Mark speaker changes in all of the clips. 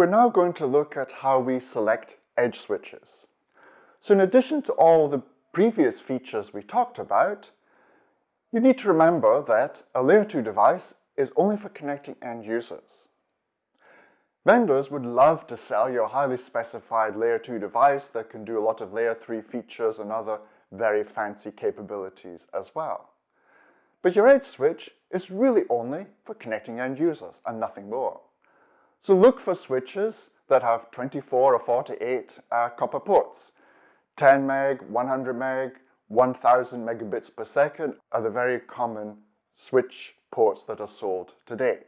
Speaker 1: We're now going to look at how we select edge switches. So in addition to all the previous features we talked about, you need to remember that a layer 2 device is only for connecting end users. Vendors would love to sell you a highly specified layer 2 device that can do a lot of layer 3 features and other very fancy capabilities as well. But your edge switch is really only for connecting end users and nothing more. So look for switches that have 24 or 48 uh, copper ports. 10 meg, 100 meg, 1000 megabits per second are the very common switch ports that are sold today.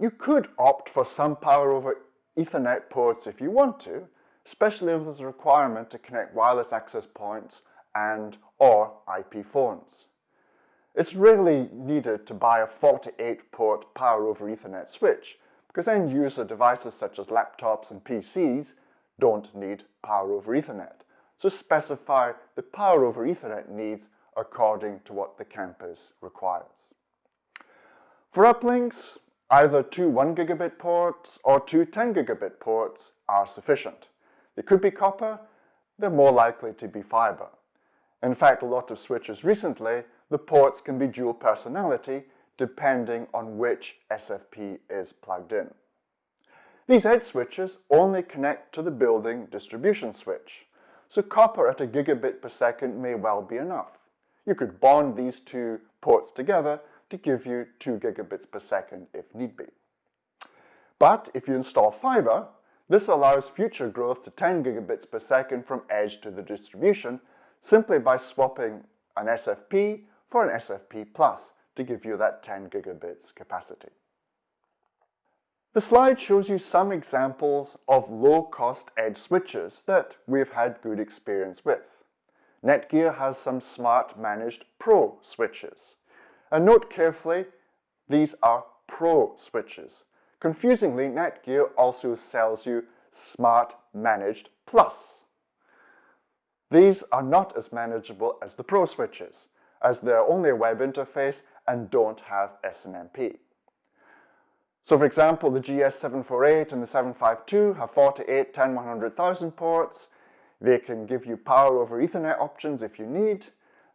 Speaker 1: You could opt for some power over Ethernet ports if you want to, especially if there's a requirement to connect wireless access points and or IP phones. It's rarely needed to buy a 48-port power over Ethernet switch because end user devices such as laptops and PCs don't need power over Ethernet. So specify the power over Ethernet needs according to what the campus requires. For uplinks, Either two 1 gigabit ports or two 10 gigabit ports are sufficient. They could be copper, they're more likely to be fiber. In fact, a lot of switches recently, the ports can be dual personality depending on which SFP is plugged in. These edge switches only connect to the building distribution switch, so copper at a gigabit per second may well be enough. You could bond these two ports together to give you 2 gigabits per second if need be. But if you install fiber, this allows future growth to 10 gigabits per second from edge to the distribution simply by swapping an SFP for an SFP plus to give you that 10 gigabits capacity. The slide shows you some examples of low-cost edge switches that we've had good experience with. Netgear has some smart managed Pro switches. And note carefully, these are Pro switches. Confusingly, Netgear also sells you Smart Managed Plus. These are not as manageable as the Pro switches, as they're only a web interface and don't have SNMP. So for example, the GS748 and the 752 have 48, 10, 100,000 ports. They can give you power over Ethernet options if you need,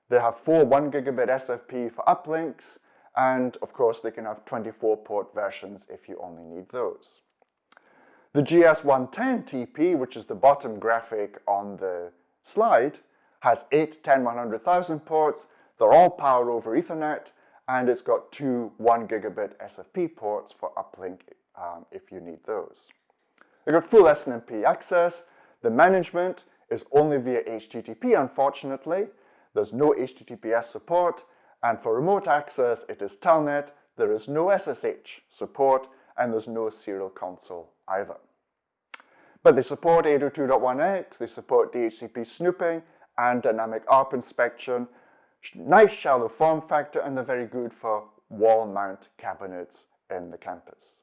Speaker 1: they have four 1 gigabit SFP for uplinks, and of course they can have 24 port versions if you only need those. The GS110 TP, which is the bottom graphic on the slide, has 8, 10, 100,000 ports. They're all power over Ethernet, and it's got two 1 gigabit SFP ports for uplink um, if you need those. They've got full SNMP access. The management is only via HTTP, unfortunately, there's no HTTPS support, and for remote access, it is Telnet. There is no SSH support, and there's no serial console either. But they support 802.1x, they support DHCP snooping, and dynamic ARP inspection. Nice shallow form factor, and they're very good for wall mount cabinets in the campus.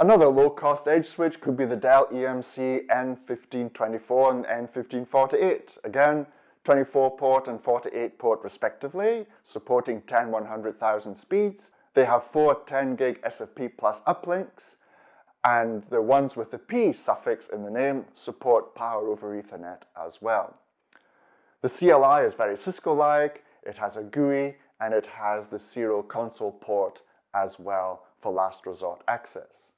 Speaker 1: Another low-cost edge switch could be the Dell EMC N1524 and N1548. Again, 24 port and 48 port respectively, supporting 10 100,000 speeds. They have four 10 gig SFP plus uplinks, and the ones with the P suffix in the name support power over Ethernet as well. The CLI is very Cisco-like, it has a GUI, and it has the serial console port as well for last resort access.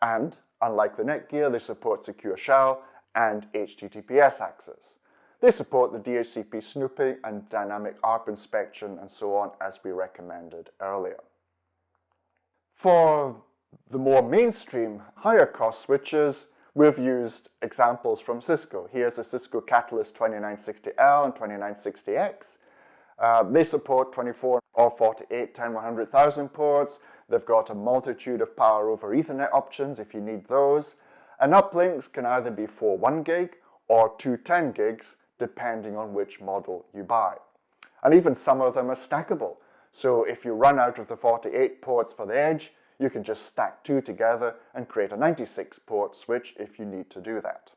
Speaker 1: And, unlike the Netgear, they support Secure Shell and HTTPS access. They support the DHCP snooping and dynamic ARP inspection and so on as we recommended earlier. For the more mainstream, higher cost switches, we've used examples from Cisco. Here's a Cisco Catalyst 2960L and 2960X. Uh, they support 24 or 48 10 100,000 ports. They've got a multitude of power over Ethernet options if you need those. And uplinks can either be for 1 gig or 210 gigs depending on which model you buy. And even some of them are stackable. So if you run out of the 48 ports for the edge, you can just stack two together and create a 96 port switch if you need to do that.